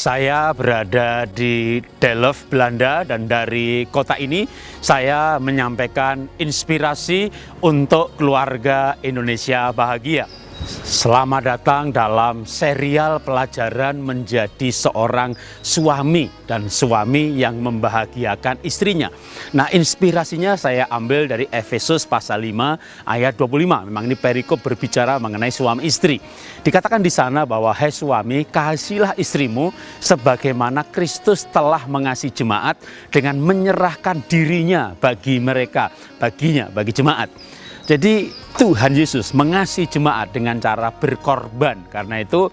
Saya berada di Delft, Belanda dan dari kota ini saya menyampaikan inspirasi untuk keluarga Indonesia bahagia. Selamat datang dalam serial pelajaran menjadi seorang suami dan suami yang membahagiakan istrinya. Nah, inspirasinya saya ambil dari Efesus pasal 5 ayat 25. Memang ini perikop berbicara mengenai suami istri. Dikatakan di sana bahwa hai suami, kasihilah istrimu sebagaimana Kristus telah mengasihi jemaat dengan menyerahkan dirinya bagi mereka, baginya, bagi jemaat. Jadi Tuhan Yesus mengasihi jemaat dengan cara berkorban. Karena itu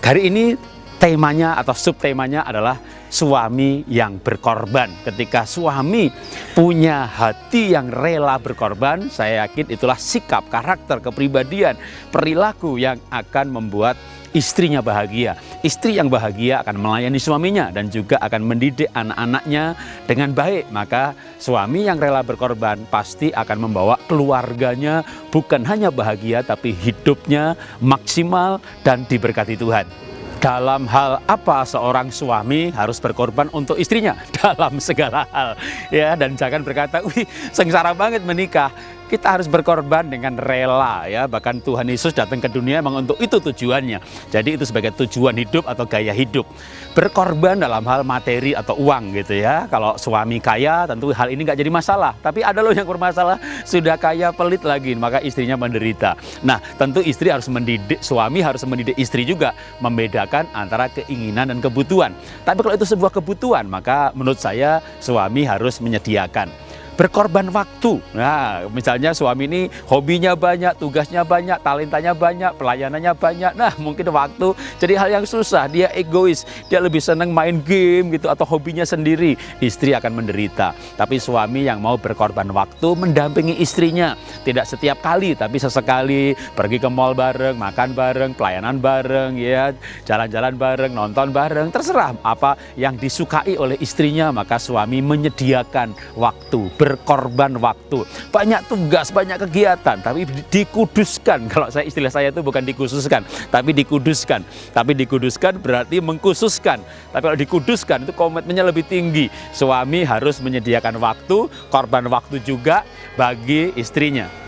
hari ini temanya atau subtemanya adalah suami yang berkorban. Ketika suami punya hati yang rela berkorban, saya yakin itulah sikap, karakter, kepribadian, perilaku yang akan membuat istrinya bahagia. Istri yang bahagia akan melayani suaminya dan juga akan mendidik anak-anaknya dengan baik. Maka suami yang rela berkorban pasti akan membawa keluarganya bukan hanya bahagia tapi hidupnya maksimal dan diberkati Tuhan dalam hal apa seorang suami harus berkorban untuk istrinya? Dalam segala hal ya. Dan jangan berkata wih sengsara banget menikah kita harus berkorban dengan rela ya. Bahkan Tuhan Yesus datang ke dunia memang untuk itu tujuannya. Jadi itu sebagai tujuan hidup atau gaya hidup. Berkorban dalam hal materi atau uang gitu ya. Kalau suami kaya tentu hal ini nggak jadi masalah. Tapi ada loh yang bermasalah sudah kaya pelit lagi maka istrinya menderita. Nah tentu istri harus mendidik suami harus mendidik istri juga membedakan antara keinginan dan kebutuhan. Tapi kalau itu sebuah kebutuhan maka menurut saya suami harus menyediakan berkorban waktu. Nah, misalnya suami ini hobinya banyak, tugasnya banyak, talentanya banyak, pelayanannya banyak. Nah, mungkin waktu jadi hal yang susah. Dia egois, dia lebih senang main game gitu atau hobinya sendiri. Istri akan menderita. Tapi suami yang mau berkorban waktu mendampingi istrinya. Tidak setiap kali, tapi sesekali pergi ke mall bareng, makan bareng, pelayanan bareng, ya, jalan-jalan bareng, nonton bareng, terserah apa yang disukai oleh istrinya, maka suami menyediakan waktu berkorban waktu. Banyak tugas, banyak kegiatan, tapi dikuduskan. Kalau saya istilah saya itu bukan dikhususkan, tapi dikuduskan. Tapi dikuduskan berarti mengkhususkan. Tapi kalau dikuduskan itu komitmennya lebih tinggi. Suami harus menyediakan waktu, korban waktu juga bagi istrinya.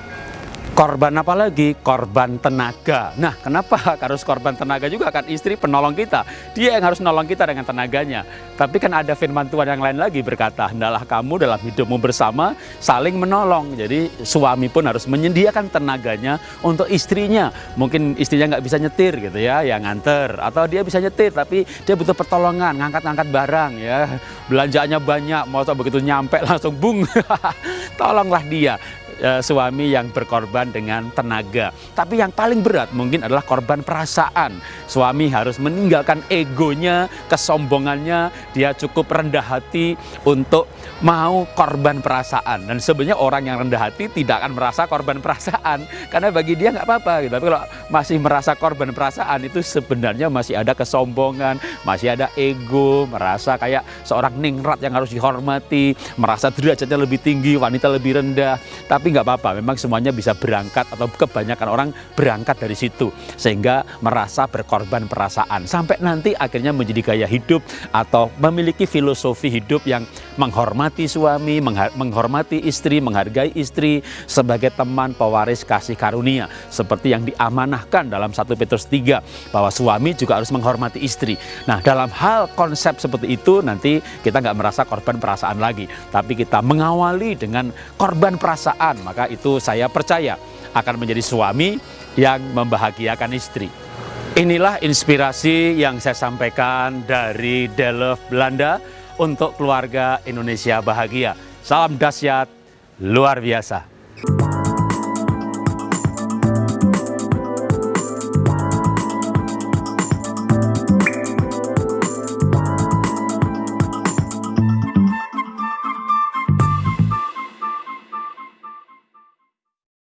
Korban apa lagi? Korban tenaga. Nah, kenapa harus korban tenaga juga? Kan istri penolong kita. Dia yang harus nolong kita dengan tenaganya. Tapi kan ada firman Tuhan yang lain lagi berkata, Hendalah kamu dalam hidupmu bersama saling menolong. Jadi suami pun harus menyediakan tenaganya untuk istrinya. Mungkin istrinya nggak bisa nyetir gitu ya, yang nganter. Atau dia bisa nyetir tapi dia butuh pertolongan, ngangkat-ngangkat barang ya. Belanjaannya banyak, mau begitu nyampe langsung bung. Tolonglah dia e, suami yang berkorban dengan tenaga. Tapi yang paling berat mungkin adalah korban perasaan. Suami harus meninggalkan egonya, kesombongannya, dia cukup rendah hati untuk mau korban perasaan. Dan sebenarnya orang yang rendah hati tidak akan merasa korban perasaan karena bagi dia nggak apa-apa. Gitu. Tapi kalau masih merasa korban perasaan itu sebenarnya masih ada kesombongan, masih ada ego, merasa kayak seorang ningrat yang harus dihormati, merasa derajatnya lebih tinggi, wanita lebih rendah. Tapi nggak apa-apa, memang semuanya bisa berangkat atau kebanyakan orang berangkat dari situ sehingga merasa berkorban perasaan sampai nanti akhirnya menjadi gaya hidup atau memiliki filosofi hidup yang menghormati suami, menghormati istri, menghargai istri sebagai teman pewaris kasih karunia seperti yang diamanahkan dalam 1 Petrus 3 bahwa suami juga harus menghormati istri. Nah, dalam hal konsep seperti itu nanti kita nggak merasa korban perasaan lagi, tapi kita mengawali dengan korban perasaan maka itu saya percaya akan menjadi suami yang membahagiakan istri. Inilah inspirasi yang saya sampaikan dari Delft, Belanda untuk keluarga Indonesia bahagia. Salam dahsyat luar biasa.